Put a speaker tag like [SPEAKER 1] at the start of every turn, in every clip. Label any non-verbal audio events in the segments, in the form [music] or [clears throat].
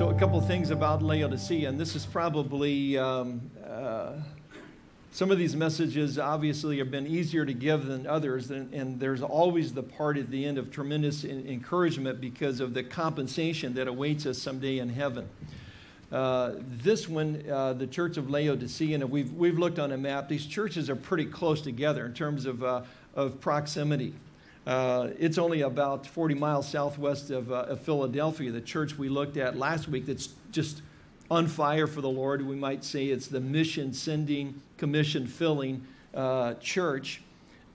[SPEAKER 1] So, a couple things about Laodicea, and this is probably um, uh, some of these messages obviously have been easier to give than others, and, and there's always the part at the end of tremendous encouragement because of the compensation that awaits us someday in heaven. Uh, this one, uh, the Church of Laodicea, and we've, we've looked on a map, these churches are pretty close together in terms of, uh, of proximity. Uh, it's only about 40 miles southwest of, uh, of, Philadelphia, the church we looked at last week that's just on fire for the Lord. We might say it's the mission sending, commission filling uh, church.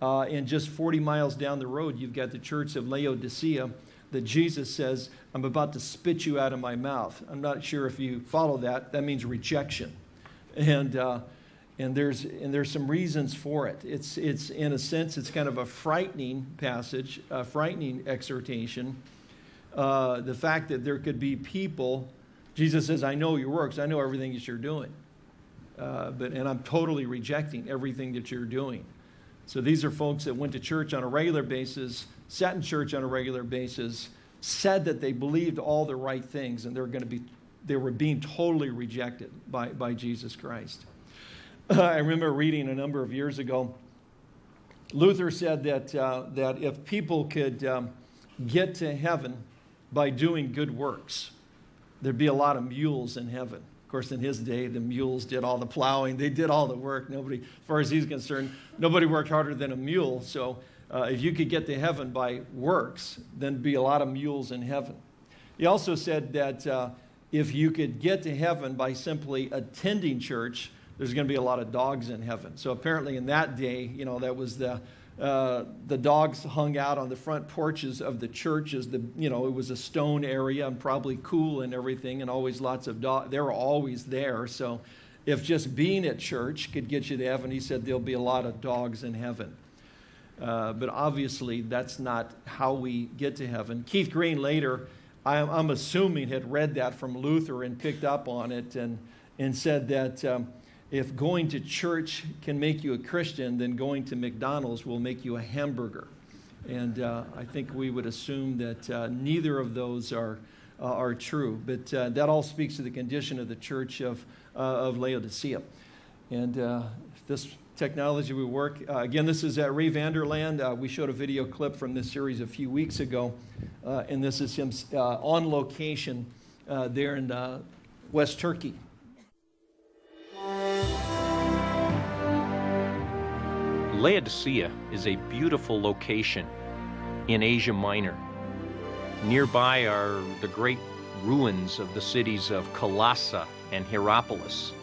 [SPEAKER 1] Uh, and just 40 miles down the road, you've got the church of Laodicea that Jesus says, I'm about to spit you out of my mouth. I'm not sure if you follow that. That means rejection. And uh, and there's and there's some reasons for it. It's it's in a sense it's kind of a frightening passage, a frightening exhortation. Uh, the fact that there could be people, Jesus says, "I know your works. I know everything that you're doing, uh, but and I'm totally rejecting everything that you're doing." So these are folks that went to church on a regular basis, sat in church on a regular basis, said that they believed all the right things, and they're going to be they were being totally rejected by, by Jesus Christ. [laughs] I remember reading a number of years ago, Luther said that, uh, that if people could um, get to heaven by doing good works, there'd be a lot of mules in heaven. Of course, in his day, the mules did all the plowing, they did all the work. Nobody, as far as he's concerned, nobody worked harder than a mule. So uh, if you could get to heaven by works, then be a lot of mules in heaven. He also said that uh, if you could get to heaven by simply attending church, there's going to be a lot of dogs in heaven. So apparently, in that day, you know, that was the uh, the dogs hung out on the front porches of the churches. The you know it was a stone area and probably cool and everything, and always lots of dogs. They were always there. So if just being at church could get you to heaven, he said there'll be a lot of dogs in heaven. Uh, but obviously, that's not how we get to heaven. Keith Green later, I'm, I'm, assuming, had read that from Luther and picked up on it and, and said that um, if going to church can make you a Christian, then going to McDonald's will make you a hamburger. And uh, I think we would assume that uh, neither of those are, uh, are true. But uh, that all speaks to the condition of the church of, uh, of Laodicea. And uh, this technology we work, again, this is at Ray Vander Laan. We showed a video clip from this series a few weeks ago. and this is him on location there in West Turkey.
[SPEAKER 2] Laodicea is a beautiful location in Asia Minor. Nearby are the great ruins of the cities of Colossae and Hierapolis,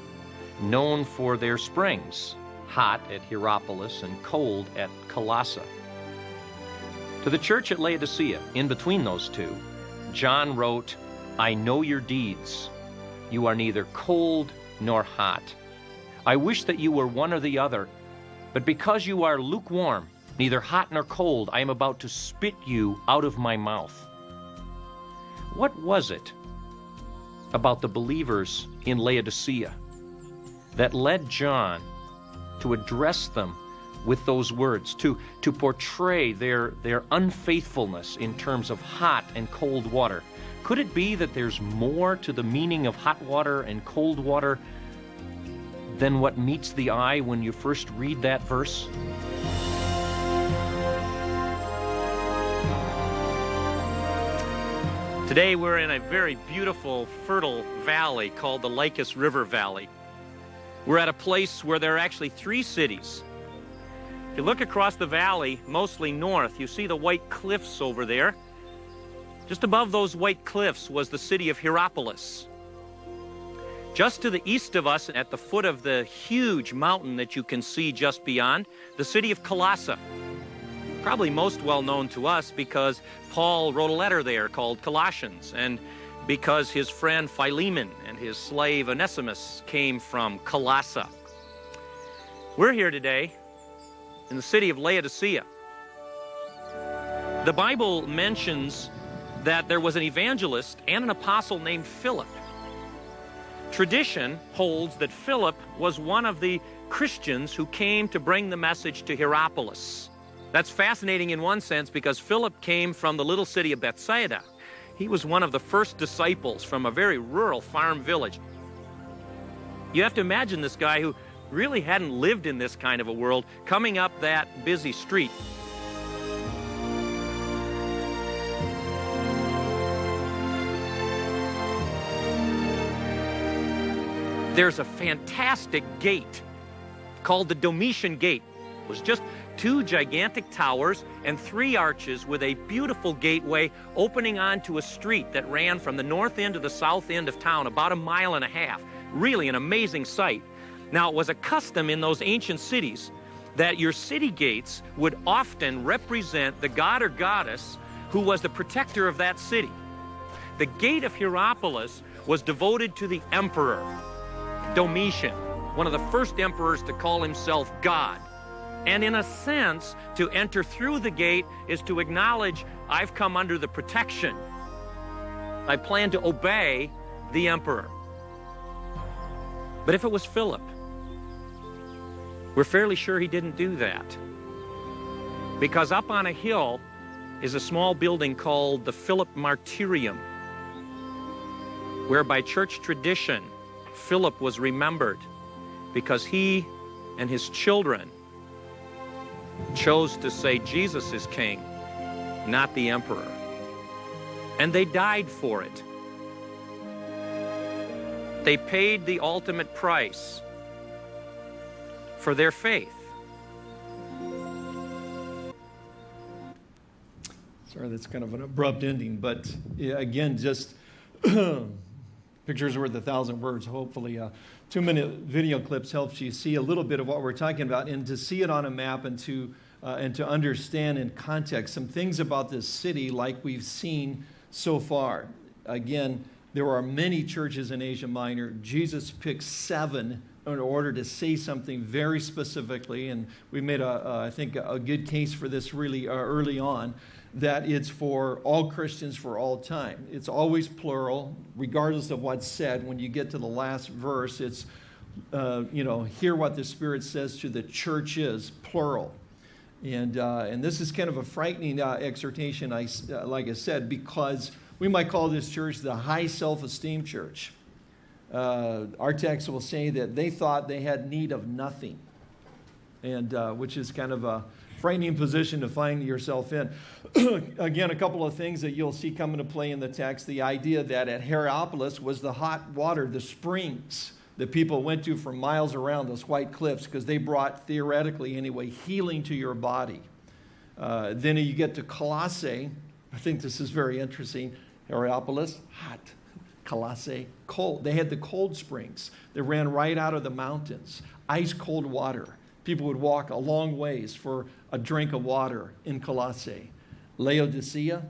[SPEAKER 2] known for their springs, hot at Hierapolis and cold at Colossae. To the church at Laodicea, in between those two, John wrote, I know your deeds. You are neither cold nor hot. I wish that you were one or the other. But because you are lukewarm, neither hot nor cold, I am about to spit you out of my mouth. What was it about the believers in Laodicea that led John to address them with those words, to, to portray their, their unfaithfulness in terms of hot and cold water? Could it be that there's more to the meaning of hot water and cold water than what meets the eye when you first read that verse?
[SPEAKER 3] Today we're in a very beautiful, fertile valley called the Lycus River Valley. We're at a place where there are actually three cities. If you look across the valley, mostly north, you see the white cliffs over there. Just above those white cliffs was the city of Hierapolis. Just to the east of us, at the foot of the huge mountain that you can see just beyond, the city of Colossae. Probably most well known to us because Paul wrote a letter there called Colossians, and because his friend Philemon and his slave Onesimus came from Colossae. We're here today in the city of Laodicea. The Bible mentions that there was an evangelist and an apostle named Philip. Tradition holds that Philip was one of the Christians who came to bring the message to Hierapolis. That's fascinating in one sense because Philip came from the little city of Bethsaida. he was one of the first disciples from a very rural farm village. You have to imagine this guy who really hadn't lived in this kind of a world coming up that busy street. There's a fantastic gate called the Domitian Gate. It was just two gigantic towers and three arches with a beautiful gateway opening onto a street that ran from the north end to the south end of town, about a mile and a half. Really an amazing sight. Now, it was a custom in those ancient cities that your city gates would often represent the god or goddess who was the protector of that city. The gate of Hierapolis was devoted to the emperor, Domitian, one of the first emperors to call himself God. And in a sense, to enter through the gate is to acknowledge I've come under the protection. I plan to obey the emperor. But if it was Philip, we're fairly sure he didn't do that. Because up on a hill is a small building called the Philip Martyrium, where by church tradition, Philip was remembered because he and his children chose to say Jesus is king, not the emperor. And they died for it. They paid the ultimate price for their faith.
[SPEAKER 1] Sorry, that's kind of an abrupt ending, but again, just [clears throat] pictures worth a thousand words. Hopefully, uh, two minute video clips helps you see a little bit of what we're talking about and to see it on a map and to, uh, and to understand in context some things about this city like we've seen so far. Again, there are many churches in Asia Minor. Jesus picked seven in order to say something very specifically, and we made, a, a I think, a good case for this really uh, early on that it's for all Christians for all time. It's always plural, regardless of what's said. When you get to the last verse, it's, uh, you know, hear what the Spirit says to the churches, plural. And, uh, and this is kind of a frightening uh, exhortation, I, uh, like I said, because we might call this church the high self esteem church. Uh, our text will say that they thought they had need of nothing, and uh, which is kind of a frightening position to find yourself in. [clears throat] Again, a couple of things that you'll see come into play in the text the idea that at Hierapolis was the hot water, the springs that people went to for miles around those white cliffs because they brought, theoretically anyway, healing to your body. Uh, then you get to Colossae. I think this is very interesting. Hierapolis, hot. Colossae, cold. They had the cold springs that ran right out of the mountains, ice cold water. People would walk a long ways for a drink of water in Colossae. Laodicea,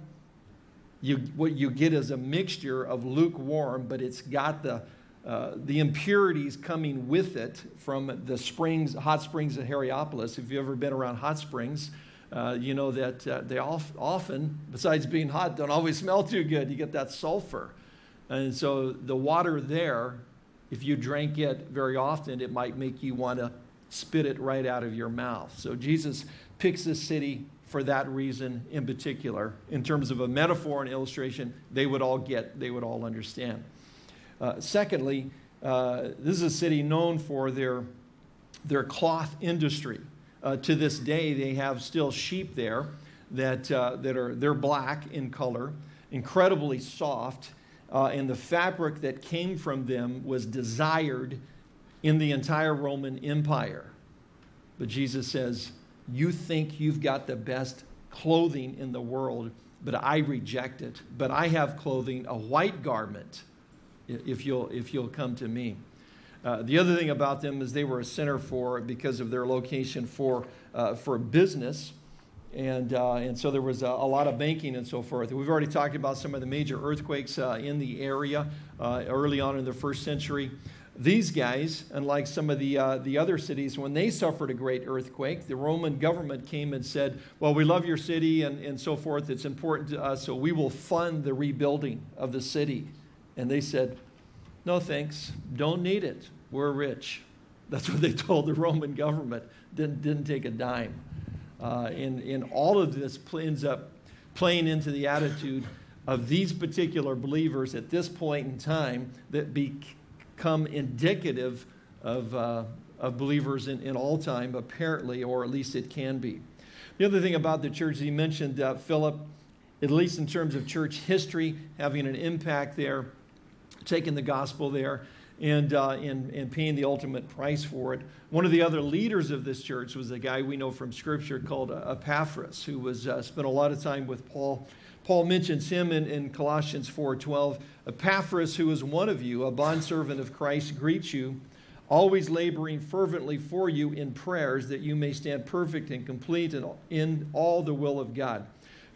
[SPEAKER 1] you, what you get is a mixture of lukewarm, but it's got the, uh, the impurities coming with it from the springs, hot springs at Hierapolis. If you've ever been around hot springs, uh, you know that uh, they often, besides being hot, don't always smell too good. You get that sulfur. And so the water there, if you drank it very often, it might make you want to spit it right out of your mouth. So Jesus picks this city for that reason in particular. In terms of a metaphor and illustration, they would all get, they would all understand. Uh, secondly, uh, this is a city known for their, their cloth industry. Uh, to this day, they have still sheep there that, uh, that are they're black in color, incredibly soft, uh, and the fabric that came from them was desired in the entire Roman Empire. But Jesus says, You think you've got the best clothing in the world, but I reject it. But I have clothing, a white garment, if you'll, if you'll come to me. Uh, the other thing about them is they were a center for, because of their location, for, uh, for business. And, uh, and so there was a, a, lot of banking and so forth. We've already talked about some of the major earthquakes uh, in the area uh, early on in the first century. These guys, unlike some of the, uh, the other cities, when they suffered a great earthquake, the Roman government came and said, Well, we love your city and, and so forth. It's important to us, so we will fund the rebuilding of the city. And they said, No thanks, don't need it. We're rich. That's what they [laughs] told the Roman government. Didn't, didn't take a dime. Uh, and, and all of this ends up playing into the attitude of these particular believers at this point in time that become indicative of, uh, of believers in, in all time, apparently, or at least it can be. The other thing about the church, he mentioned uh, Philip, at least in terms of church history, having an impact there, taking the gospel there and, uh, and, and paying the ultimate price for it. One of the other leaders of this church was a guy we know from Scripture called uh, Epaphras, who was uh, spent a lot of time with Paul. Paul mentions him in, in Colossians 4.12. Epaphras, who is one of you, a bondservant of Christ, greets you, always laboring fervently for you in prayers that you may stand perfect and complete in, in all the will of God.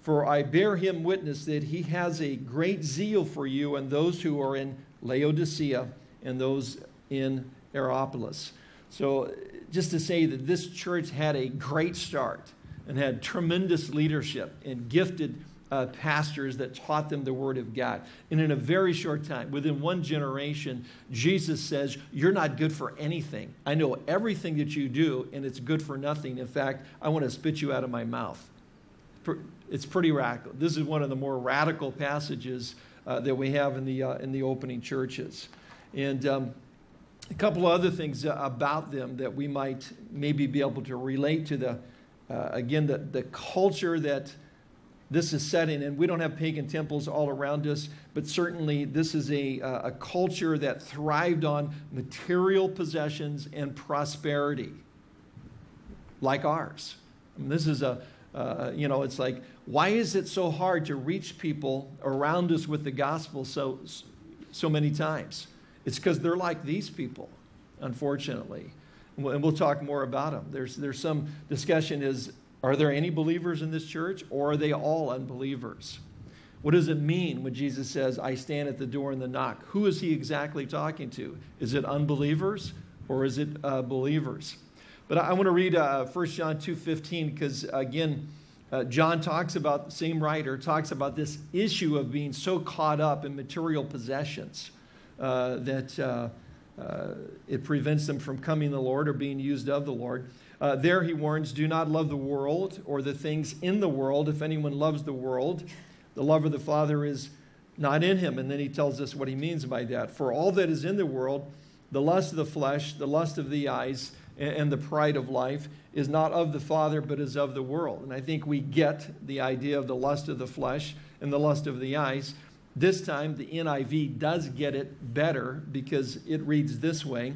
[SPEAKER 1] For I bear him witness that he has a great zeal for you and those who are in Laodicea and those in Hierapolis. So, just to say that this church had a great start and had tremendous leadership and gifted uh, pastors that taught them the Word of God. And in a very short time, within one generation, Jesus says, You're not good for anything. I know everything that you do, and it's good for nothing. In fact, I want to spit you out of my mouth. It's pretty radical. This is one of the more radical passages uh, that we have in the, uh, in the opening churches. And um, a couple of other things about them that we might maybe be able to relate to the, uh, again, the, the culture that this is setting. And we don't have pagan temples all around us, but certainly this is a, a culture that thrived on material possessions and prosperity, like ours. This is a, uh, you know, it's like, why is it so hard to reach people around us with the gospel so, so many times? It's because they're like these people, unfortunately. And we'll talk more about them. There's, there's some discussion is, are there any believers in this church or are they all unbelievers? What does it mean when Jesus says, I stand at the door and the knock? Who is he exactly talking to? Is it unbelievers or is it uh, believers? But I, I want to read uh, 1 John 2.15 because, again, uh, John talks about, the same writer, talks about this issue of being so caught up in material possessions uh, that uh, uh, it prevents them from coming to the Lord or being used of the Lord. Uh, there he warns, do not love the world or the things in the world. If anyone loves the world, the love of the Father is not in him. And then he tells us what he means by that. For all that is in the world, the lust of the flesh, the lust of the eyes, and the pride of life is not of the Father, but is of the world. And I think we get the idea of the lust of the flesh and the lust of the eyes this time, the NIV does get it better because it reads this way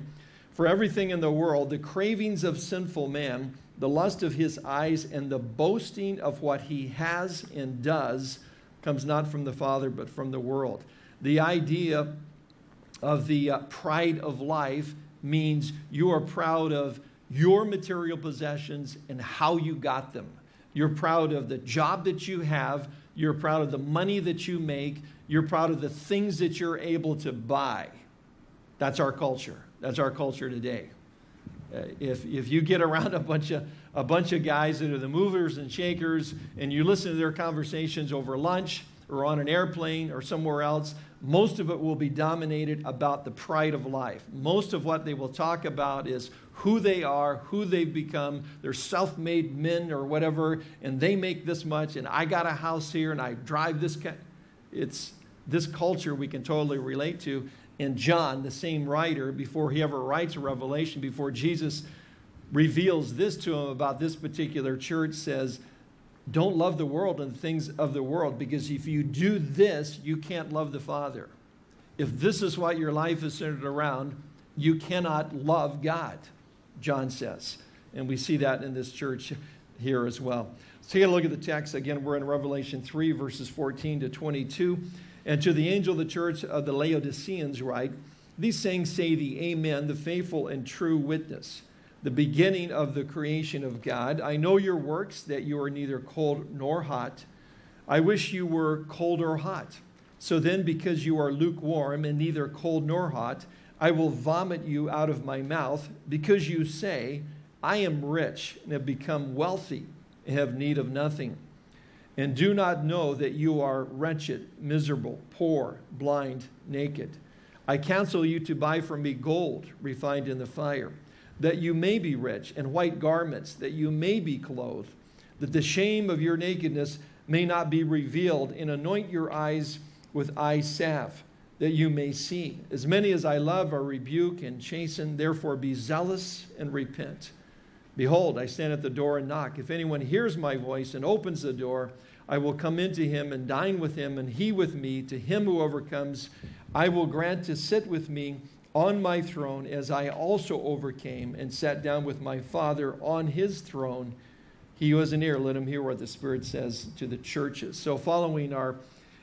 [SPEAKER 1] For everything in the world, the cravings of sinful man, the lust of his eyes, and the boasting of what he has and does comes not from the Father, but from the world. The idea of the uh, pride of life means you are proud of your material possessions and how you got them. You're proud of the job that you have. You're proud of the money that you make. You're proud of the things that you're able to buy. That's our culture. That's our culture today. Uh, if, if you get around [laughs] a bunch, of, a bunch of guys that are the movers and shakers and you listen to their conversations over lunch or on an airplane or somewhere else, most of it will be dominated about the pride of life. Most of what they will talk about is who they are, who they've become. They're self made men or whatever, and they make this much, and I got a house here, and I drive this. Ca-. It's, this culture we can totally relate to. And John, the same writer, before he ever writes a revelation, before Jesus reveals this to him about this particular church, says, Don't love the world and the things of the world, because if you do this, you can't love the Father. If this is what your life is centered around, you cannot love God, John says. And we see that in this church here as well. So take a look at the text. Again, we're in Revelation 3, verses 14 to 22. And to the angel of the church of the Laodiceans write, These sayings say the Amen, the faithful and true witness, the beginning of the creation of God. I know your works, that you are neither cold nor hot. I wish you were cold or hot. So then, because you are lukewarm and neither cold nor hot, I will vomit you out of my mouth, because you say, I am rich and have become wealthy and have need of nothing and do not know that you are wretched, miserable, poor, blind, naked. I counsel you to buy from me gold refined in the fire, that you may be rich, and white garments, that you may be clothed, that the shame of your nakedness may not be revealed, and anoint your eyes with eye salve, that you may see. As many as I love, are rebuke and chasten. Therefore, be zealous and repent. Behold, I stand at the door and knock. If anyone hears my voice and opens the door, I will come into him and dine with him, and he with me. To him who overcomes, I will grant to sit with me on my throne, as I also overcame and sat down with my Father on his throne. He who has an ear, let him hear what the Spirit says to the churches. So, following our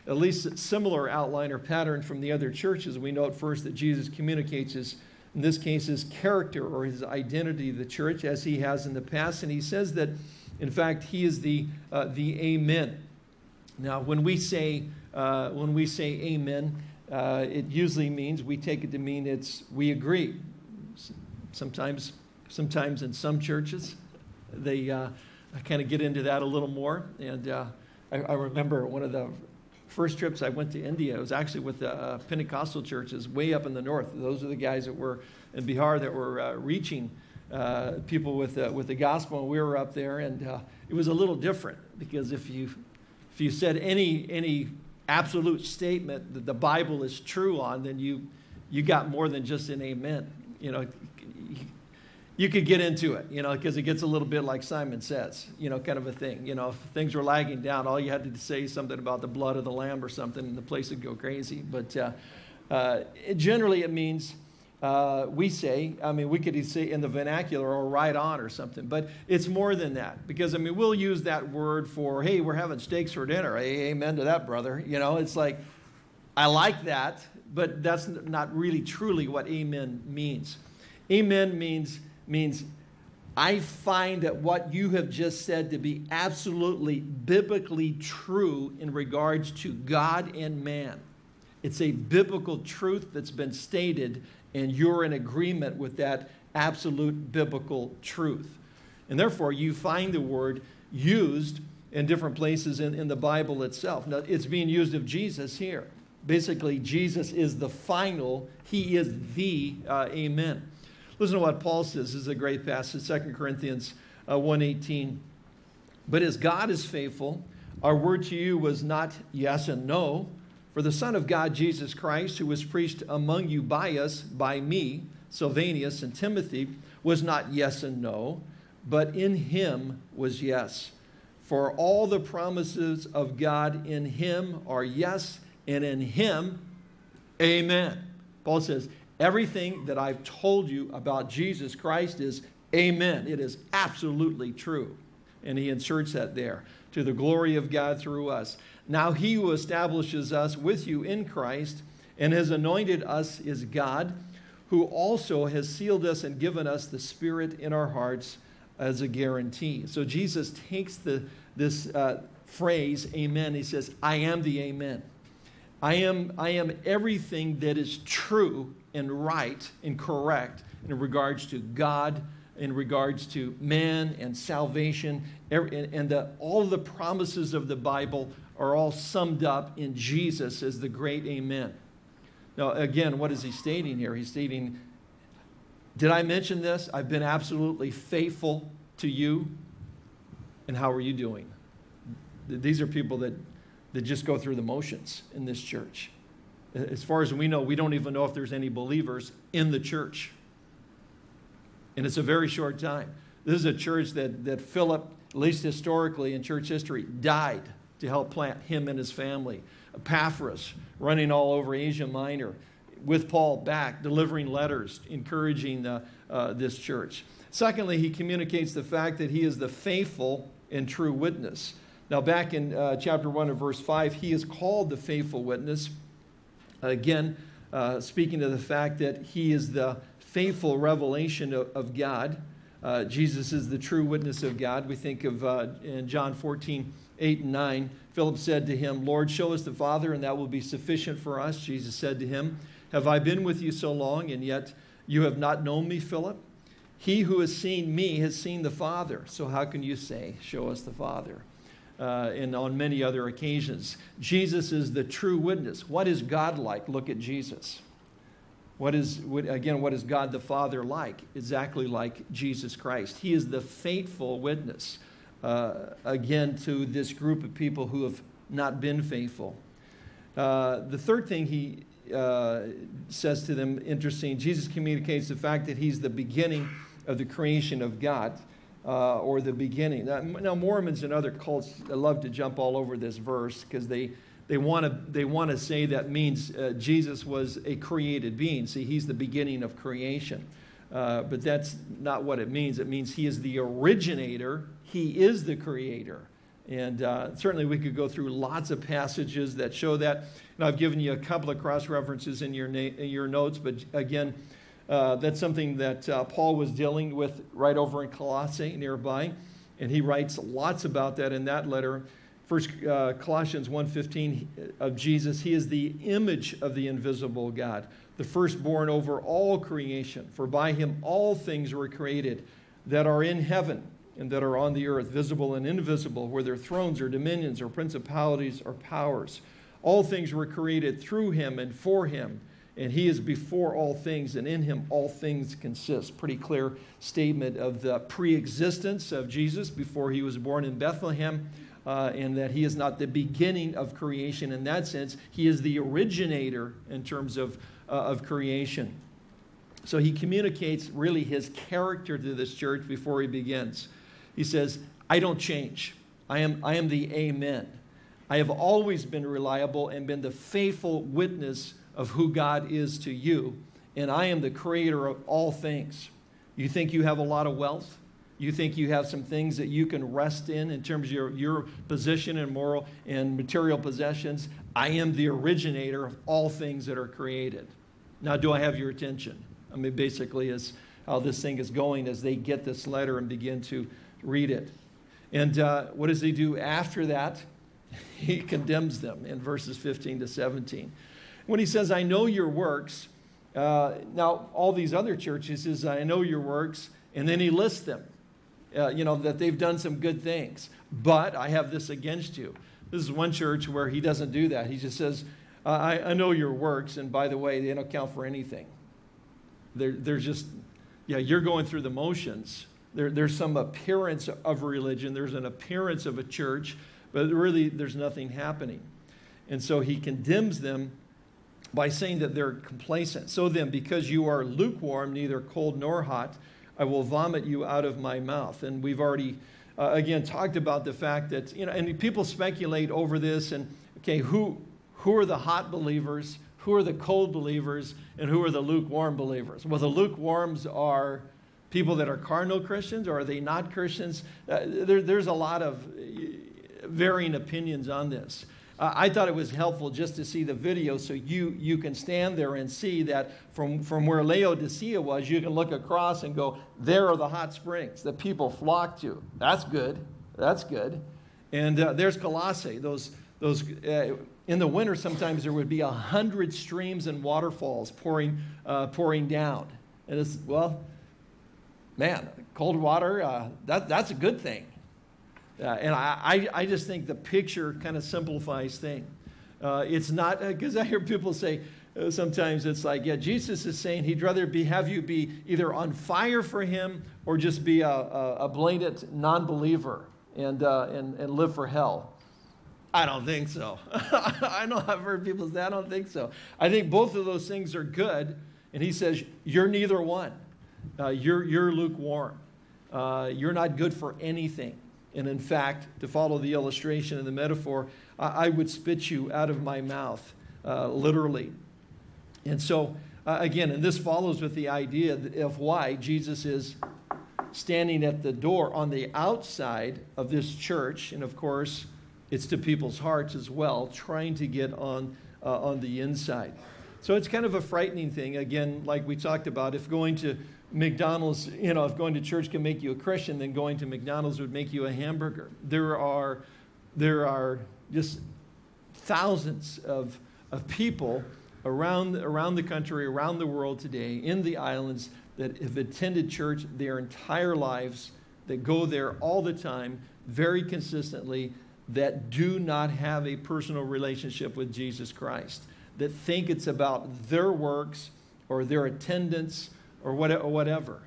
[SPEAKER 1] at least similar outline or pattern from the other churches, we note first that Jesus communicates his, in this case, his character or his identity to the church as he has in the past. And he says that, in fact, he is the, uh, the Amen. Now, when we say, uh, when we say Amen, uh, it usually means we take it to mean it's we agree. Sometimes, sometimes in some churches, they uh, kind of get into that a little more. And uh, I, I, remember one of the first trips I went to India. It was actually with the Pentecostal churches way up in the north. Those are the guys that were in Bihar that were uh, reaching uh, people with with the gospel. And we were up there, and it was a little different because if you if you said any any absolute statement that the Bible is true on, then you, you got more than just an amen. You know, you could get into it, you know, because it gets a little bit like Simon says, you know, kind of a thing. You know, if things were lagging down, all you had to say something about the blood of the lamb or something, and the place would go crazy. But uh, uh, generally, it means uh, we say, I mean, we could say in the vernacular or right on or something, but it's more than that because, I mean, we'll use that word for, hey, we're having steaks for dinner. Amen to that, brother. You know, it's like, I like that, but that's not really truly what amen means. Amen means, means I find that what you have just said to be absolutely biblically true in regards to God and man. It's a biblical truth that's been stated and you're in agreement with that absolute biblical truth. And therefore, you find the word used in different places in, in the Bible itself. Now, it's being used of Jesus here. Basically, Jesus is the final, he is the uh, amen. Listen to what Paul says. This is a great passage, 2 Corinthians uh, 1.18. But as God is faithful, our word to you was not yes and no, for the Son of God, Jesus Christ, who was preached among you by us, by me, Silvanus, and Timothy, was not yes and no, but in him was yes. For all the promises of God in him are yes, and in him, amen. Paul says, everything that I've told you about Jesus Christ is amen. It is absolutely true. And he inserts that there to the glory of God through us. Now he who establishes us with you in Christ and has anointed us is God, who also has sealed us and given us the Spirit in our hearts as a guarantee. So Jesus takes the, this uh, phrase, amen, he says, I am the amen. I am, I am everything that is true and right and correct in regards to God, in regards to man and salvation, and the, all the promises of the Bible are all summed up in Jesus as the great Amen. Now, again, what is he stating here? He's stating, Did I mention this? I've been absolutely faithful to you. And how are you doing? These are people that, that just go through the motions in this church. As far as we know, we don't even know if there's any believers in the church. And it's a very short time. This is a church that, that Philip, at least historically in church history, died to help plant him and his family. Epaphras, running all over Asia Minor, with Paul back, delivering letters, encouraging the, uh, this church. Secondly, he communicates the fact that he is the faithful and true witness. Now, back in uh, chapter 1 of verse 5, he is called the faithful witness. Again, uh, speaking to the fact that he is the faithful revelation of, of God. Uh, Jesus is the true witness of God. We think of uh, in John 14, 8 and 9, Philip said to him, Lord, show us the Father, and that will be sufficient for us. Jesus said to him, Have I been with you so long, and yet you have not known me, Philip? He who has seen me has seen the Father. So how can you say, Show us the Father? Uh, and on many other occasions. Jesus is the true witness. What is God like? Look at Jesus. What is, again, what is God the Father like? Exactly like Jesus Christ. He is the faithful witness uh, again to this group of people who have not been faithful. Uh, the third thing he uh, says to them, interesting, Jesus communicates the fact that he's the beginning of the creation of God. Uh, or the beginning. Now, Mormons and other cults love to jump all over this verse because they, they want to they want to say that means uh, Jesus was a created being. See, he's the beginning of creation. Uh, but that's not what it means. It means he is the originator, he is the creator. And uh, certainly we could go through lots of passages that show that. And I've given you a couple of cross references in your, in your notes, but again, uh, that's something that uh, Paul was dealing with right over in Colossae nearby. And he writes lots about that in that letter. First uh, Colossians 1.15 of Jesus, he is the image of the invisible God the firstborn over all creation. For by him all things were created that are in heaven and that are on the earth, visible and invisible, whether thrones or dominions or principalities or powers. All things were created through him and for him, and he is before all things, and in him all things consist. Pretty clear statement of the pre existence of Jesus before he was born in Bethlehem. Uh, and that he is not the beginning of creation in that sense. He is the originator in terms of uh, of creation. So he communicates really his character to this church before he begins. He says, I don't change. I am, I am the Amen. I have always been reliable and been the faithful witness of who God is to you, and I am the creator of all things. You think you have a lot of wealth? You think you have some things that you can rest in in terms of your, your position and moral and material possessions? I am the originator of all things that are created. Now, do I have your attention? I mean, basically, is how this thing is going as they get this letter and begin to read it. And uh, what does he do after that? [laughs] He condemns them in verses 15 to 17. When he says, I know your works, uh, now all these other churches is, I know your works, and then he lists them, uh, you know, that they've done some good things. But I have this against you. This is one church where he doesn't do that. He just says, I, I know your works, and by the way, they don't count for anything. They're, they're just, yeah, you're going through the motions. There, there's some appearance of religion, there's an appearance of a church, but really there's nothing happening. And so he condemns them by saying that they're complacent. So then, because you are lukewarm, neither cold nor hot, I will vomit you out of my mouth. And we've already, uh, again, talked about the fact that, you know, and people speculate over this and, okay, who, who are the hot believers, who are the cold believers, and who are the lukewarm believers. Well, the lukewarms are people that are carnal Christians, or are they not Christians? Uh, there, there's a lot of uh, varying opinions on this. Uh, I thought it was helpful just to see the video so you, you can stand there and see that from, from where Laodicea was, you can look across and go, there are the hot springs that people flock to. That's good. That's good. And uh, there's Colossae, those, those uh, in the winter, sometimes there would be a hundred streams and waterfalls pouring, uh, pouring down. And it's, well, man, cold water, uh, that, that's a good thing. Uh, and I, I, I, just think the picture kind of simplifies things. Uh, it's not, because uh, I hear people say, uh, sometimes it's like, yeah, Jesus is saying he'd rather be, have you be either on fire for him or just be a, a, a blatant non believer and, and, and live for hell. I don't think so. [laughs] I know I've heard people say, I don't think so. I think both of those things are good. And he says, You're neither one. Uh, you're, you're lukewarm. Uh, you're not good for anything. And in fact, to follow the illustration and the metaphor, I, I would spit you out of my mouth, uh, literally. And so, uh, again, and this follows with the idea of why Jesus is standing at the door on the outside of this church. And of course, it's to people's hearts as well, trying to get on, uh, on the inside. So it's kind of a frightening thing. Again, like we talked about, if going to McDonald's, you know, if going to church can make you a Christian, then going to McDonald's would make you a hamburger. There are, there are just thousands of, of people around, around the country, around the world today, in the islands, that have attended church their entire lives, that go there all the time, very consistently, that do not have a personal relationship with Jesus Christ, that think it's about their works or their attendance or whatever.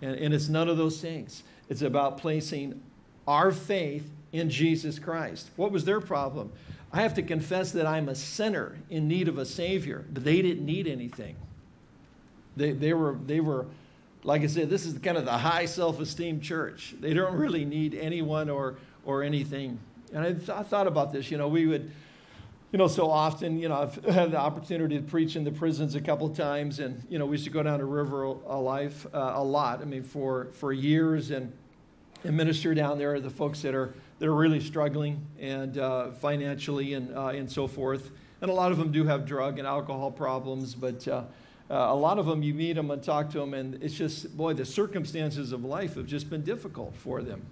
[SPEAKER 1] And, and it's none of those things. It's about placing our faith in Jesus Christ. What was their problem? I have to confess that I'm a sinner in need of a Savior, but they didn't need anything. They, they, were, they were, like I said, this is kind of the high self esteem church. They don't really need anyone or, or anything. And I, th- I thought about this. You know, we would, you know, so often, you know, I've [laughs] had the opportunity to preach in the prisons a couple of times, and, you know, we used to go down to River Life uh, a lot. I mean, for, for years, and, and minister down there, the folks that are, that are really struggling and uh, financially and, uh, and so forth. And a lot of them do have drug and alcohol problems, but uh, uh, a lot of them, you meet them and talk to them, and it's just, boy, the circumstances of life have just been difficult for them.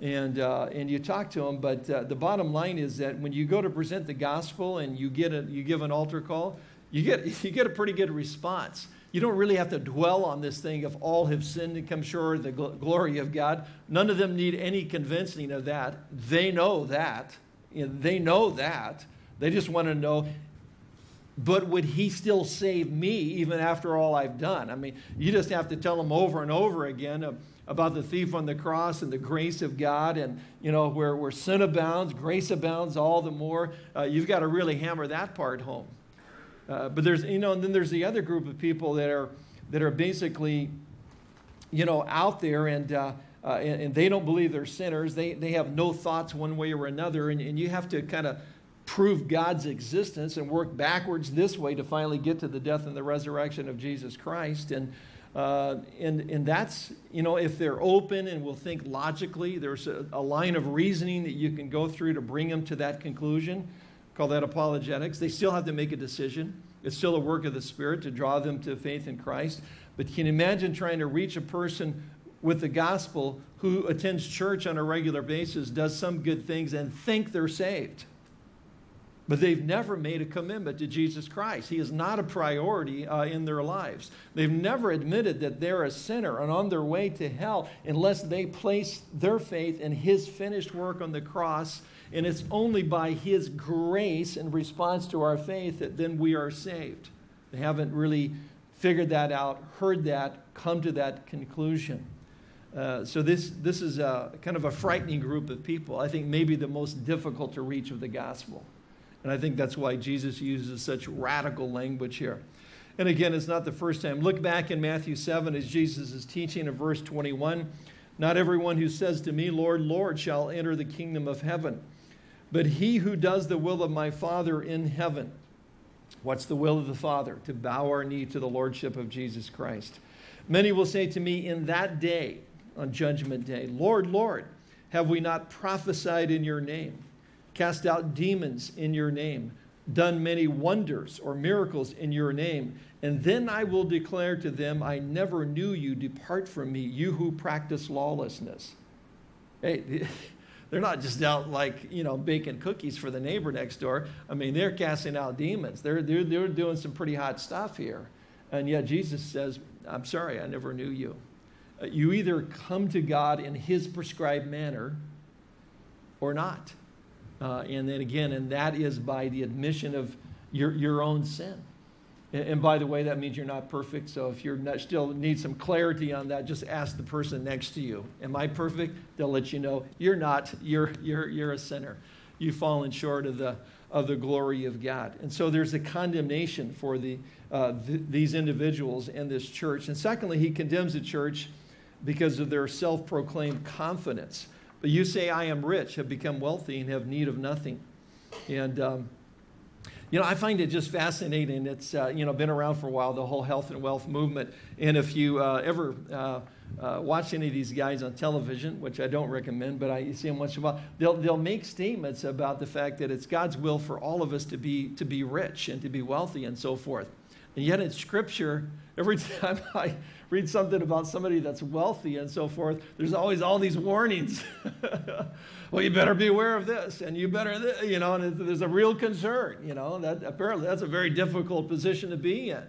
[SPEAKER 1] And, uh, and you talk to them, but uh, the bottom line is that when you go to present the gospel and you, get a, you give an altar call, you get, [laughs] you get a pretty good response. You don't really have to dwell on this thing of all have sinned and come short of the gl- glory of God. None of them need any convincing of that. They know that. You know, they know that. They just want to know but would he still save me even after all I've done? I mean, you just have to tell him over and over again about the thief on the cross and the grace of God, and you know where, where sin abounds, grace abounds all the more. Uh, you've got to really hammer that part home. Uh, but there's you know, and then there's the other group of people that are that are basically, you know, out there and. Uh, uh, and, and, they don't believe they're sinners. They, they have no thoughts one way or another. And, and you have to kind of prove God's existence and work backwards this way to finally get to the death and the resurrection of Jesus Christ. And, uh, and, and that's, you know, if they're open and will think logically, there's a, a, line of reasoning that you can go through to bring them to that conclusion. Call that apologetics. They still have to make a decision. It's still a work of the Spirit to draw them to faith in Christ. But can you imagine trying to reach a person with the gospel who attends church on a regular basis, does some good things, and think they're saved? But they've never made a commitment to Jesus Christ. He is not a priority uh, in their lives. They've never admitted that they're a sinner and on their way to hell unless they place their faith in His finished work on the cross. And it's only by His grace in response to our faith that then we are saved. They haven't really figured that out, heard that, come to that conclusion. Uh, so this, this is a, kind of a frightening group of people. I think maybe the most difficult to reach of the gospel. And I think that's why Jesus uses such radical language here. And again, it's not the first time. Look back in Matthew 7 as Jesus is teaching in verse 21. Not everyone who says to me, Lord, Lord, shall enter the kingdom of heaven, but he who does the will of my Father in heaven. What's the will of the Father? To bow our knee to the Lordship of Jesus Christ. Many will say to me in that day, on Judgment Day, Lord, Lord, have we not prophesied in your name? Cast out demons in your name, done many wonders or miracles in your name. And then I will declare to them, I never knew you. Depart from me, you who practice lawlessness. Hey, [laughs] they're not just out like, you know, baking cookies for the neighbor next door. I mean, they're casting out demons. They're, they're, they're doing some pretty hot stuff here. And yet Jesus says, I'm sorry, I never knew you. Uh, you either come to God in his prescribed manner or not. Uh, and then again, and that is by the admission of your, your own sin. And, and by the way, that means you're not perfect. So if you're not, still need some clarity on that, just ask the person next to you. Am I perfect? They'll let you know you're not. You're, you're, you're a sinner. You've fallen short of the, of the glory of God. And so there's a condemnation for the, uh, th- these individuals and this church. And secondly, he condemns the church because of their self proclaimed confidence. But you say, I am rich, have become wealthy, and have need of nothing. And, um, you know, I find it just fascinating. It's, uh, you know, been around for a while, the whole health and wealth movement. And if you uh, ever uh, uh watch any of these guys on television, which I don't recommend, but I see them once in a while, they'll, they'll make statements about the fact that it's God's will for all of us to be, to be rich and to be wealthy and so forth. And yet in Scripture, every [laughs] time I read something about somebody that's wealthy and so forth, there's always all these warnings. [laughs] well, you better be aware of this, and you better, you know, and there's a real concern, you know, that apparently that's a very difficult position to be in,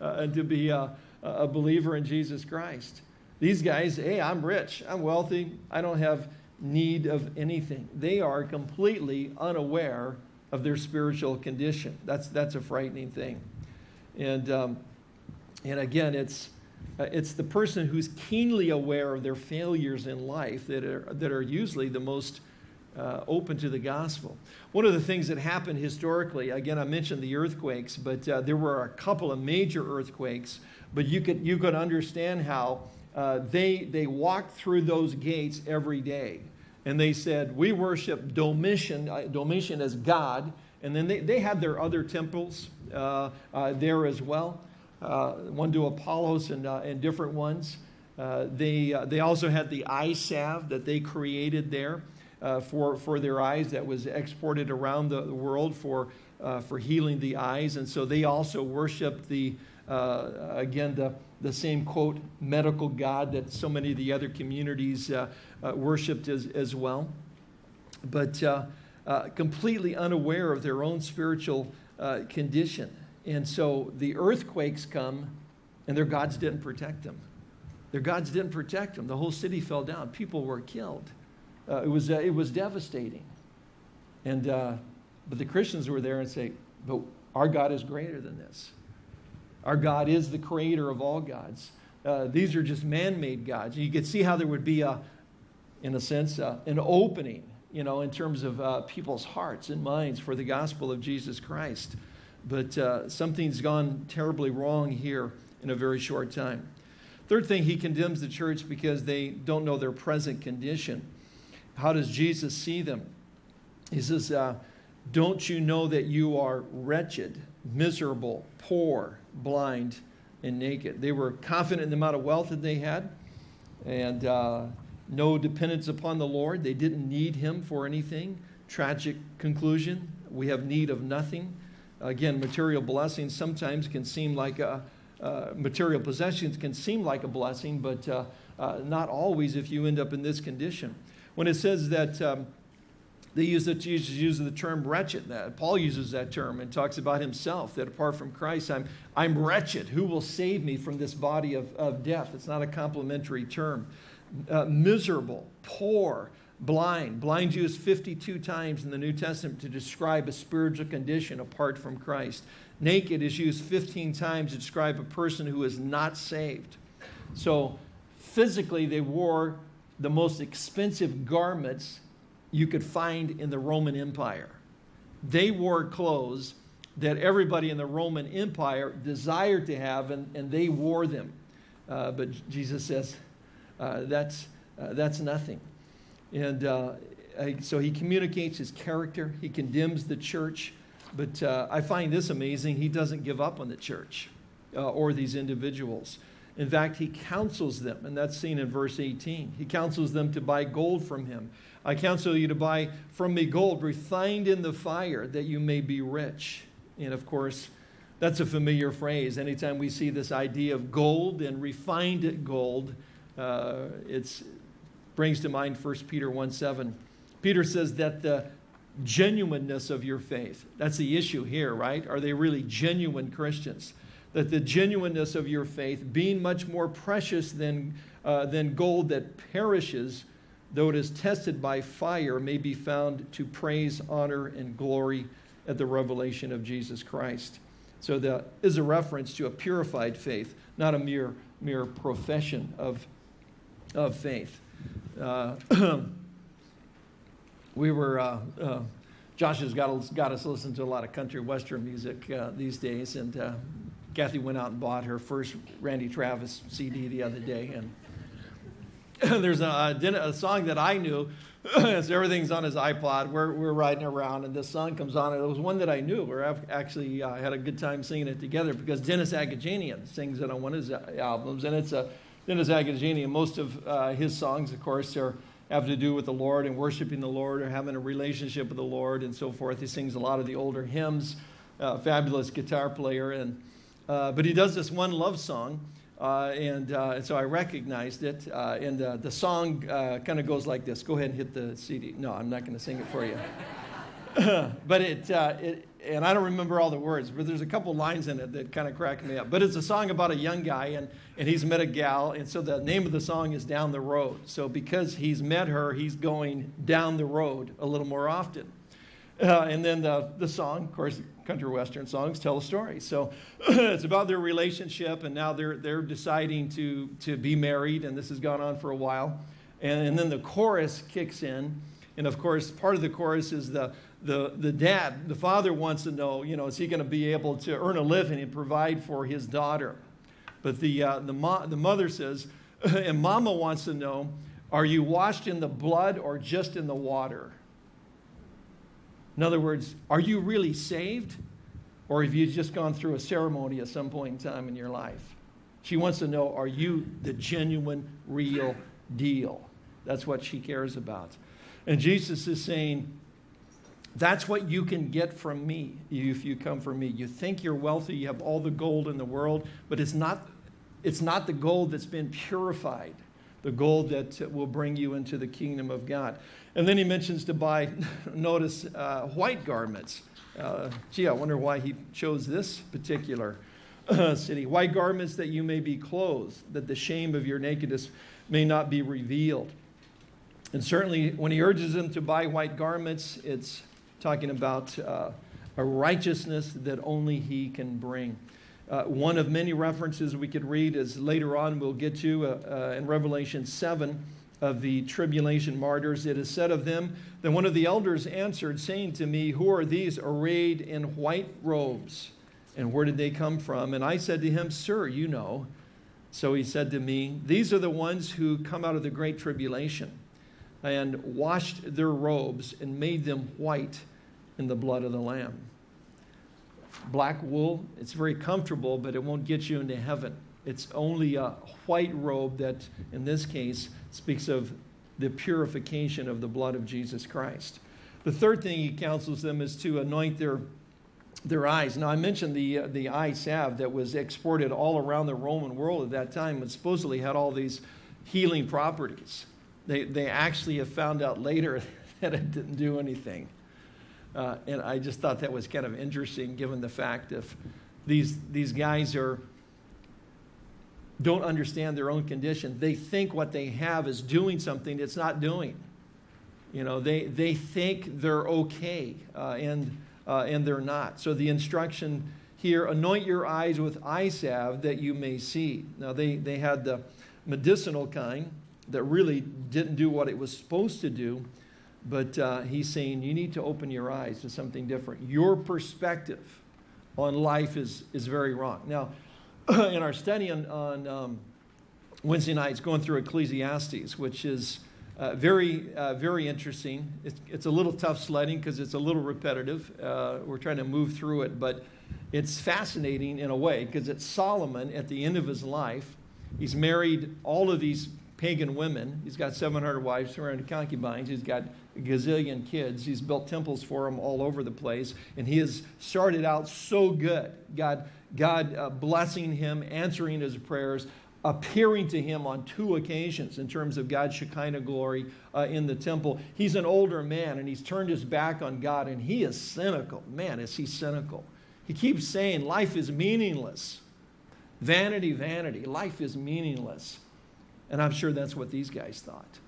[SPEAKER 1] uh, and to be a, a believer in Jesus Christ. These guys, hey, I'm rich, I'm wealthy, I don't have need of anything. They are completely unaware of their spiritual condition. That's, that's a frightening thing. And, um, and again, it's, Uh, it's the person who's keenly aware of their failures in life that are, that are usually the most uh, open to the gospel. One of the things that happened historically, again, I mentioned the earthquakes, but uh, there were a couple of major earthquakes, but you could, you could understand how uh, they, they walked through those gates every day. And they said, We worship Domitian, uh, Domitian as God. And then they, they had their other temples uh, uh, there as well, one to Apollos and, and different ones. they, they also had the eye salve that they created there uh, for, for their eyes that was exported around the, world for, uh, for healing the eyes. And so they also worshiped the, uh, again, the, the same quote, medical God that so many of the other communities uh, uh, worshiped as, as well. But uh, completely unaware of their own spiritual condition. And so the earthquakes come, and their gods didn't protect them. Their gods didn't protect them. The whole city fell down. People were killed. Uh, it, was, uh, it was devastating. And, uh, but the Christians were there and say, but our God is greater than this. Our God is the creator of all gods. Uh, these are just man-made gods. You could see how there would be, a, in a sense, uh, an opening, you know, in terms of uh, people's hearts and minds for the gospel of Jesus Christ. But something's gone terribly wrong here in a very short time. Third thing, he condemns the church because they don't know their present condition. How does Jesus see them? He says, uh, Don't you know that you are wretched, miserable, poor, blind, and naked? They were confident in the amount of wealth that they had and uh, no dependence upon the Lord. They didn't need Him for anything. Tragic conclusion we have need of nothing. Again, material blessings sometimes can seem like a, uh, material possessions can seem like a blessing, but uh, uh, not always if you end up in this condition when it says that um, they use the, Jesus uses the term wretched. That Paul uses that term and talks about himself that apart from Christ, I'm, I'm wretched. Who will save me from this body of, of death? It's not a complimentary term. Uh, miserable, poor, blind. Blind used 52 times in the New Testament to describe a spiritual condition apart from Christ. Naked is used 15 times to describe a person who is not saved. So physically, they wore the most expensive garments you could find in the Roman Empire. They wore clothes that everybody in the Roman Empire desired to have, and, and they wore them. Uh, but Jesus says, that's, uh, that's nothing. And uh, so he communicates his character, he condemns the church. But uh, I find this amazing. He doesn't give up on the church uh, or these individuals. In fact, he counsels them, and that's seen in verse 18. He counsels them to buy gold from him. I counsel you to buy from me gold refined in the fire, that you may be rich. And of course, that's a familiar phrase. Anytime we see this idea of gold and refined gold, uh, it brings to mind 1 Peter 1 7. Peter says that the genuineness of your faith, that's the issue here, right? Are they really genuine Christians? that the genuineness of your faith, being much more precious than, uh, than gold that perishes, though it is tested by fire, may be found to praise, honor, and glory at the revelation of Jesus Christ. So that is a reference to a purified faith, not a mere, mere profession of, of faith. Uh, [clears throat] we were, uh, uh, Josh has got, got us listen to a lot of country western music uh, these days, and uh, Kathy went out and bought her first Randy Travis CD the other day, and [laughs] there's a, a, song that I knew. [clears throat] so everything's on his iPod. We're, we're riding around, and this song comes on. And it was one that I knew. We actually uh, had a good time singing it together because Dennis Agajanian sings it on one of his uh, albums, and it's a Dennis and Most of uh, his songs, of course, are have to do with the Lord and worshiping the Lord or having a relationship with the Lord and so forth. He sings a lot of the older hymns. Uh, fabulous guitar player and uh, but he does this one love song, uh, and, uh, and, so I recognized it. Uh, and uh, the song kind of goes like this. Go ahead and hit the CD. No, I'm not going to sing it for you. [laughs] but it, it, and I don't remember all the words, but there's a couple lines in it that kind of crack me up. But it's a song about a young guy, and, and he's met a gal, and so the name of the song is Down the Road. So because he's met her, he's going down the road a little more often. Uh, and then the, the song, of course, country western songs tell a story. So [clears throat] it's about their relationship, and now they're, they're deciding to, to be married, and this has gone on for a while. And, and then the chorus kicks in. And of course, part of the chorus is the, the, the dad, the father wants to know, you know, is he going to be able to earn a living and provide for his daughter? But the, uh, the, mo- the mother says, [laughs] and mama wants to know, are you washed in the blood or just in the water? In other words, are you really saved? Or have you just gone through a ceremony at some point in time in your life? She wants to know, are you the genuine, real deal? That's what she cares about. And Jesus is saying, that's what you can get from me if you come for me. You think you're wealthy, you have all the gold in the world, but it's not, it's not the gold that's been purified, the gold that will bring you into the kingdom of God. And then he mentions to buy, [laughs] notice, uh, white garments. Uh, gee, I wonder why he chose this particular uh, city. White garments that you may be clothed, that the shame of your nakedness may not be revealed. And certainly, when he urges them to buy white garments, it's talking about uh, a righteousness that only he can bring. Uh, one of many references we could read is later on we'll get to uh, uh in Revelation 7 of the tribulation martyrs. It is said of them that one of the elders answered, saying to me, Who are these arrayed in white robes? And where did they come from? And I said to him, Sir, you know. So he said to me, These are the ones who come out of the great tribulation and washed their robes and made them white in the blood of the Lamb. Black wool, it's very comfortable, but it won't get you into heaven. It's only a white robe that, in this case, speaks of the purification of the blood of Jesus Christ. The third thing he counsels them is to anoint their, their eyes. Now, I mentioned the, uh, the eye salve that was exported all around the Roman world at that time and supposedly had all these healing properties. They, they actually have found out later [laughs] that it didn't do anything. Uh, and I just thought that was kind of interesting given the fact if these, these guys are don't understand their own condition. They think what they have is doing something it's not doing. You know, they, they think they're okay, uh, and, uh, and they're not. So the instruction here, anoint your eyes with eye salve that you may see. Now, they, they had the medicinal kind that really didn't do what it was supposed to do, but uh, he's saying you need to open your eyes to something different. Your perspective on life is, is very wrong. Now, [clears throat] in our study on, on um, Wednesday nights, going through Ecclesiastes, which is uh, very, uh, very interesting. It's, it's a little tough sledding because it's a little repetitive. Uh, we're trying to move through it, but it's fascinating in a way because it's Solomon at the end of his life. He's married all of these pagan women. He's got 700 wives, 200 concubines. He's got a gazillion kids. He's built temples for them all over the place. And he has started out so good. God God uh, blessing him, answering his prayers, appearing to him on two occasions in terms of God's Shekinah glory uh, in the temple. He's an older man and he's turned his back on God and he is cynical. Man, is he cynical. He keeps saying life is meaningless. Vanity, vanity. Life is meaningless. And I'm sure that's what these guys thought.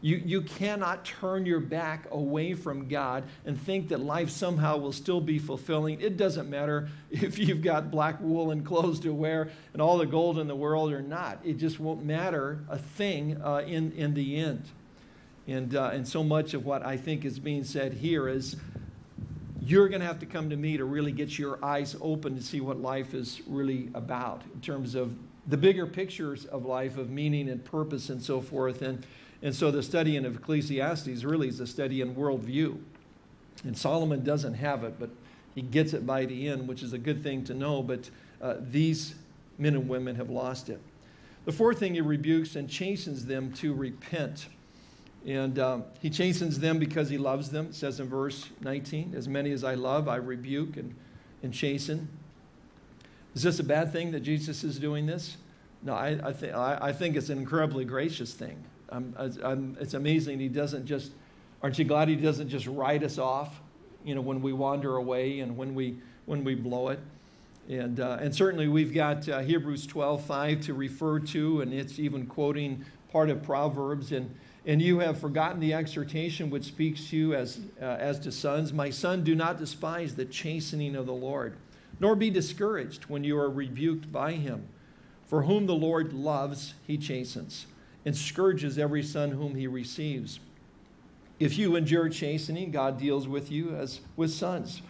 [SPEAKER 1] You, you cannot turn your back away from God and think that life somehow will still be fulfilling. It doesn't matter [laughs] if you've got black woolen clothes to wear and all the gold in the world or not. It just won't matter a thing uh, in, in the end. And, uh, and so much of what I think is being said here is you're going to have to come to me to really get your eyes open to see what life is really about in terms of the bigger pictures of life, of meaning and purpose and so forth. And and so the study in Ecclesiastes really is a study in worldview. And Solomon doesn't have it, but he gets it by the end, which is a good thing to know. But uh, these men and women have lost it. The fourth thing he rebukes and chastens them to repent. And um, he chastens them because he loves them. Says in verse 19, As many as I love, I rebuke and, and chasten. Is this a bad thing that Jesus is doing this? No, I, I, th- I, I think it's an incredibly gracious thing. I'm, I'm, it's amazing he doesn't just, aren't you glad he doesn't just write us off, you know, when we wander away and when we, when we blow it. And, uh, and certainly we've got uh, Hebrews 12, 5 to refer to, and it's even quoting part of Proverbs. And, And you have forgotten the exhortation which speaks to you as, uh, as to sons. My son, do not despise the chastening of the Lord, nor be discouraged when you are rebuked by him. For whom the Lord loves, he chastens, and scourges every son whom he receives. If you endure chastening, God deals with you as with sons.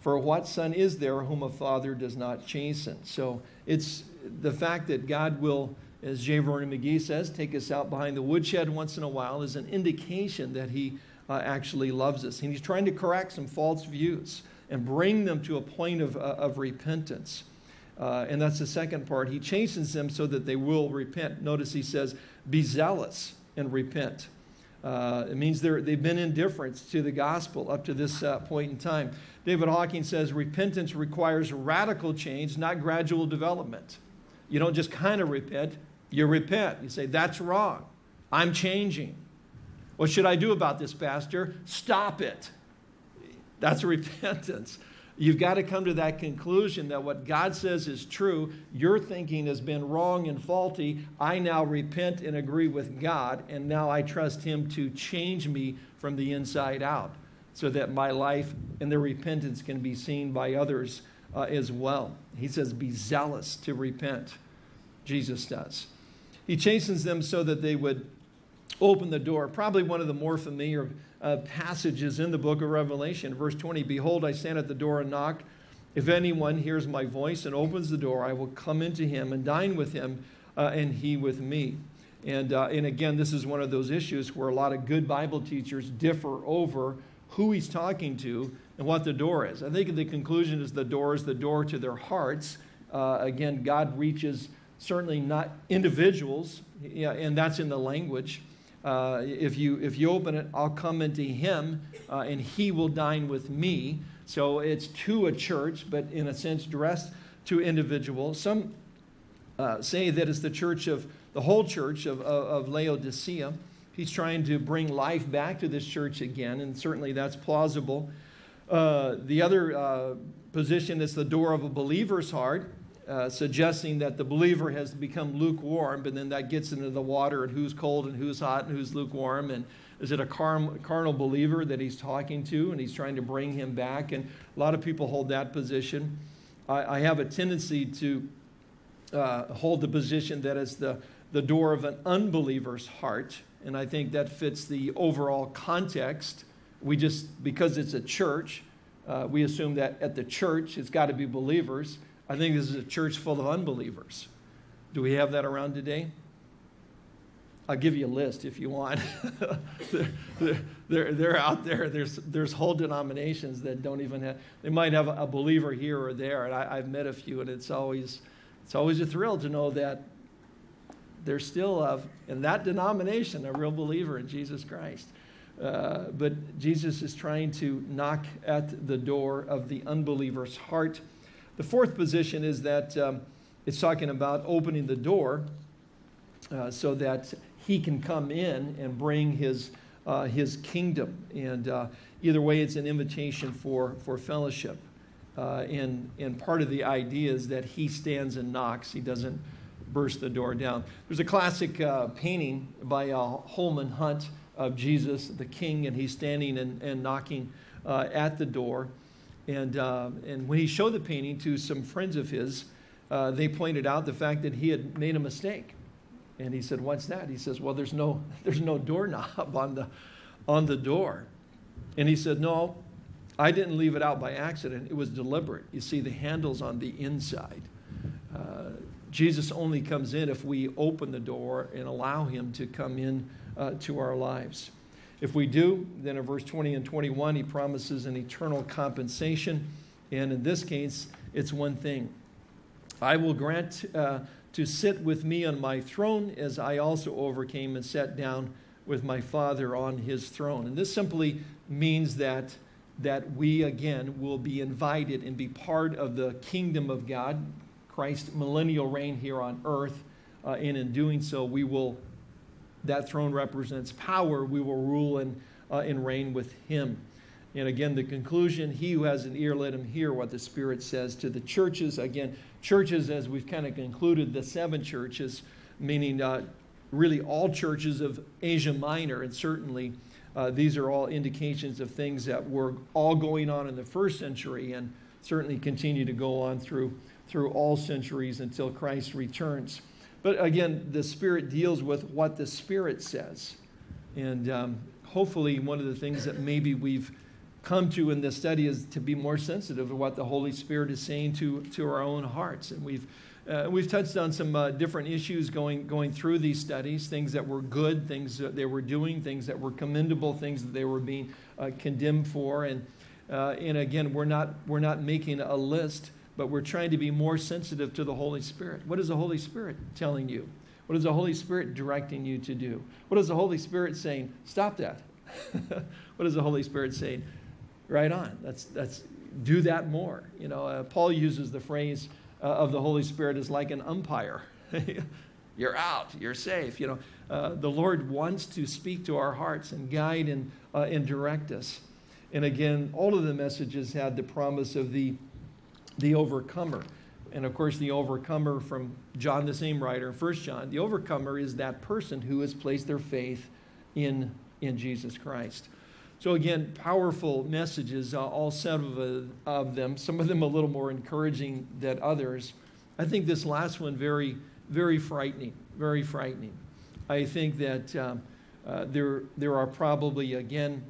[SPEAKER 1] For what son is there whom a father does not chasten? So it's the fact that God will as J. Vernon McGee says, take us out behind the woodshed once in a while is an indication that he uh, actually loves us. And he's trying to correct some false views and bring them to a point of, uh, of repentance. Uh, and that's the second part. He chastens them so that they will repent. Notice he says, be zealous and repent. Uh, it means they've been indifferent to the gospel up to this uh, point in time. David Hocking says repentance requires radical change, not gradual development. You don't just kind of repent, you repent. You say, That's wrong. I'm changing. What should I do about this, Pastor? Stop it. That's [laughs] repentance. You've got to come to that conclusion that what God says is true. Your thinking has been wrong and faulty. I now repent and agree with God, and now I trust Him to change me from the inside out so that my life and the repentance can be seen by others uh, as well. He says, Be zealous to repent. Jesus does. He chastens them so that they would open the door. Probably one of the more familiar uh, passages in the book of Revelation. Verse 20 Behold, I stand at the door and knock. If anyone hears my voice and opens the door, I will come into him and dine with him, uh, and he with me. And, uh, and again, this is one of those issues where a lot of good Bible teachers differ over who he's talking to and what the door is. I think the conclusion is the door is the door to their hearts. Uh, again, God reaches certainly not individuals, yeah, and that's in the language. Uh, if, you, if you open it, I'll come into him uh, and he will dine with me. So it's to a church, but in a sense dressed to individuals. Some uh, say that it's the church of the whole church of, of, of Laodicea. He's trying to bring life back to this church again, and certainly that's plausible. Uh, the other uh, position is the door of a believer's heart. Uh, suggesting that the believer has become lukewarm, but then that gets into the water and who's cold and who's hot and who's lukewarm. And is it a car- carnal believer that he's talking to and he's trying to bring him back? And a lot of people hold that position. I, I have a tendency to uh, hold the position that it's the, the door of an unbeliever's heart. And I think that fits the overall context. We just, because it's a church, uh, we assume that at the church it's got to be believers. I think this is a church full of unbelievers. Do we have that around today? I'll give you a list if you want. [laughs] they're, they're, they're, out there. There's, there's whole denominations that don't even have, they might have a believer here or there. And I, have met a few, and it's always, it's always a thrill to know that there's still, a, in that denomination, a real believer in Jesus Christ. Uh, but Jesus is trying to knock at the door of the unbeliever's heart the fourth position is that um, it's talking about opening the door uh, so that he can come in and bring his, uh, his kingdom. And uh, either way, it's an invitation for, for fellowship. Uh, and, and part of the idea is that he stands and knocks, he doesn't burst the door down. There's a classic uh, painting by uh, Holman Hunt of Jesus, the king, and he's standing and, and knocking at the door. And, uh, and when he showed the painting to some friends of his, uh, they pointed out the fact that he had made a mistake. And he said, What's that? He says, Well, there's no, [laughs] there's no doorknob on the, on the door. And he said, No, I didn't leave it out by accident. It was deliberate. You see, the handle's on the inside. Uh, Jesus only comes in if we open the door and allow him to come in uh, to our lives. If we do, then in verse 20 and 21, he promises an eternal compensation. And in this case, it's one thing I will grant uh, to sit with me on my throne as I also overcame and sat down with my Father on his throne. And this simply means that, that we again will be invited and be part of the kingdom of God, Christ's millennial reign here on earth. Uh, and in doing so, we will that throne represents power. We will rule and, uh, and reign with him. And again, the conclusion he who has an ear, let him hear what the Spirit says to the churches. Again, churches, as we've kind of concluded, the seven churches, meaning uh, really all churches of Asia Minor, and certainly uh, these are all indications of things that were all going on in the first century and certainly continue to go on through, through all centuries until Christ returns. But again, the Spirit deals with what the Spirit says. And um, hopefully, one of the things that maybe we've come to in this study is to be more sensitive to what the Holy Spirit is saying to, to our own hearts. And we've, uh, we've touched on some uh, different issues going, going through these studies, things that were good, things that they were doing, things that were commendable, things that they were being uh, condemned for. And, uh, and again, we're not, we're not making a list, but we're trying to be more sensitive to the Holy Spirit. What is the Holy Spirit telling you? What is the Holy Spirit directing you to do? What is the Holy Spirit saying? Stop that. [laughs] what is the Holy Spirit saying? Right on. That's, that's, do that more. You know, uh, Paul uses the phrase uh, of the Holy Spirit as like an umpire. [laughs] you're out, you're safe. You know, uh, the Lord wants to speak to our hearts and guide and, uh, and direct us. And again, all of the messages had the promise of the, the overcomer. And of course, the overcomer from John, the same writer, First John, the overcomer is that person who has placed their faith in, in Jesus Christ. So again, powerful messages, uh, all seven of, of them, some of them a little more encouraging than others. I think this last one very, very frightening, very frightening. I think that um, uh, there, there are probably, again,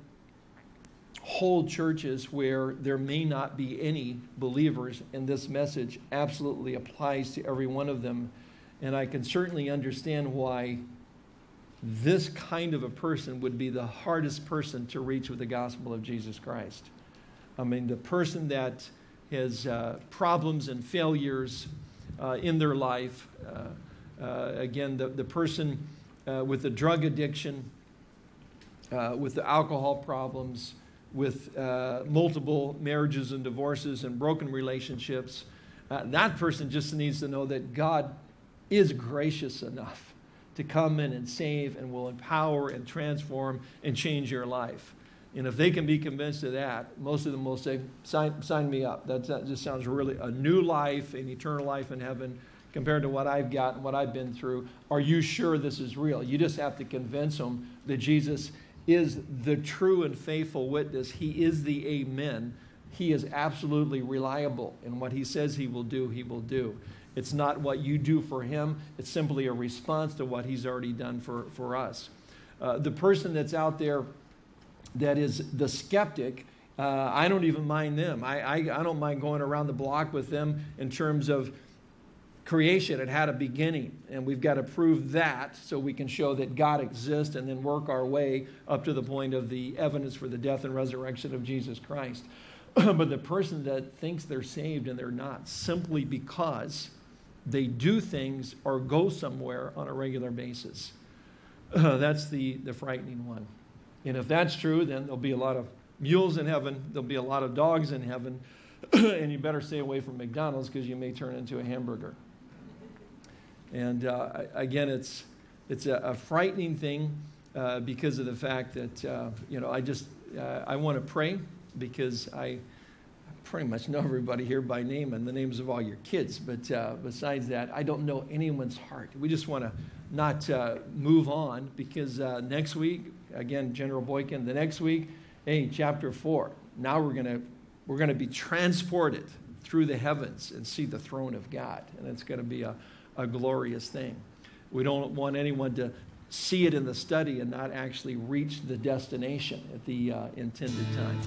[SPEAKER 1] whole churches where there may not be any believers, and this message absolutely applies to every one of them. And I can certainly understand why this kind of a person would be the hardest person to reach with the gospel of Jesus Christ. I mean, the person that has uh, problems and failures uh, in their life, uh, uh again, the, the person uh, with the drug addiction, uh, with the alcohol problems, with uh, multiple marriages and divorces and broken relationships, uh, that person just needs to know that God is gracious enough to come in and save and will empower and transform and change your life. And if they can be convinced of that, most of them will say, sign, sign me up. That, that just sounds really a new life, an eternal life in heaven compared to what I've got and what I've been through. Are you sure this is real? You just have to convince them that Jesus is the true and faithful witness. He is the amen. He is absolutely reliable. And what he says he will do, he will do. It's not what you do for him, it's simply a response to what he's already done for, for us. Uh, the person that's out there that is the skeptic, uh, I don't even mind them. I, I, I don't mind going around the block with them in terms of creation it had a beginning and we've got to prove that so we can show that god exists and then work our way up to the point of the evidence for the death and resurrection of jesus christ. [clears throat] But the person that thinks they're saved and they're not simply because they do things or go somewhere on a regular basis. Uh, [clears throat] that's the, the frightening one. And if that's true then there'll be a lot of mules in heaven there'll be a lot of dogs in heaven [clears throat] and you better stay away from mcdonald's because you may turn into a hamburger and uh, again, it's, it's a, a frightening thing uh, because of the fact that, uh, you know, I just, uh, I want to pray because I pretty much know everybody here by name and the names of all your kids. But uh, besides that, I don't know anyone's heart. We just want to not move on because next week, again, General Boykin, the next week, hey, chapter four. Now we're going to we're going to be transported through the heavens and see the throne of God. And it's going to be a, a glorious thing. We don't want anyone to see it in the study and not actually reach the destination at the uh, intended time.